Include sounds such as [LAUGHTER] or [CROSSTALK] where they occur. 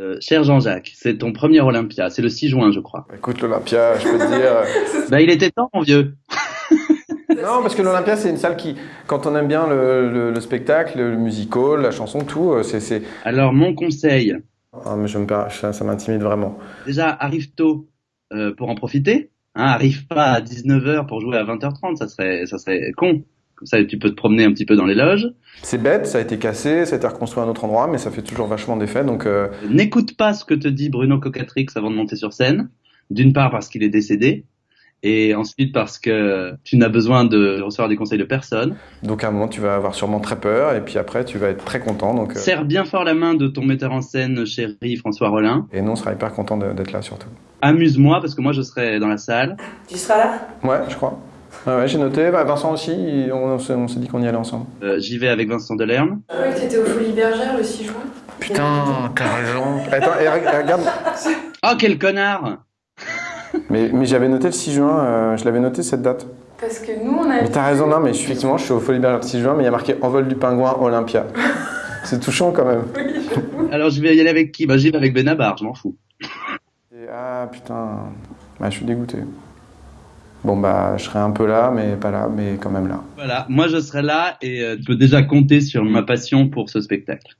Euh, cher Jean-Jacques, c'est ton premier Olympia, c'est le 6 juin, je crois. Écoute, l'Olympia, je peux te dire. euh, [LAUGHS] Bah, il était temps, mon vieux. [LAUGHS] Non, parce que l'Olympia, c'est une salle qui, quand on aime bien le, le- le spectacle, le musical, la chanson, tout, euh, c'est. Alors, mon conseil, Ah, mais je me perds, ça, ça m'intimide vraiment. déjà, arrive tôt euh, pour en profiter. Hein, arrive pas à 19h pour jouer à 20h30, ça serait, ça serait con. Comme ça, tu peux te promener un petit peu dans les loges. C'est bête, ça a été cassé, ça a été reconstruit à un autre endroit, mais ça fait toujours vachement d'effet, donc. euh, N'écoute pas ce que te dit Bruno Cocatrix avant de monter sur scène. D'une part parce qu'il est décédé, et ensuite parce que tu n'as besoin de recevoir des conseils de personne. donc à un moment, tu vas avoir sûrement très peur, et puis après, tu vas être très content, donc. euh, Serre bien fort la main de ton metteur en scène chéri François Rollin. Et nous, on sera hyper content de- d'être là, surtout. Amuse-moi parce que moi je serai dans la salle. Tu seras là? Ouais, je crois. Ouais, ouais, j'ai noté. Bah, Vincent aussi, on, s'est- on s'est dit qu'on y allait ensemble. Euh, J'y vais avec Vincent Delerme. Que t'étais aux Folies Bergères le 6 juin. Putain, t'as raison. Attends, et regarde. [LAUGHS] Oh quel connard Mais, mais j'avais noté le 6 juin, euh, je l'avais noté cette date. Parce que nous, on a. Mais t'as raison, non, mais je effectivement, je suis au Folie Bergère le 6 juin, mais il y a marqué Envol du pingouin Olympia. [LAUGHS] C'est touchant quand même. Alors je vais y aller avec qui? Bah j'y vais avec Benabar, je m'en fous. Et, ah putain, bah, je suis dégoûté. Bon bah, je serai un peu là, mais pas là, mais quand même là. Voilà, moi je serai là et euh, tu peux déjà compter sur ma passion pour ce spectacle.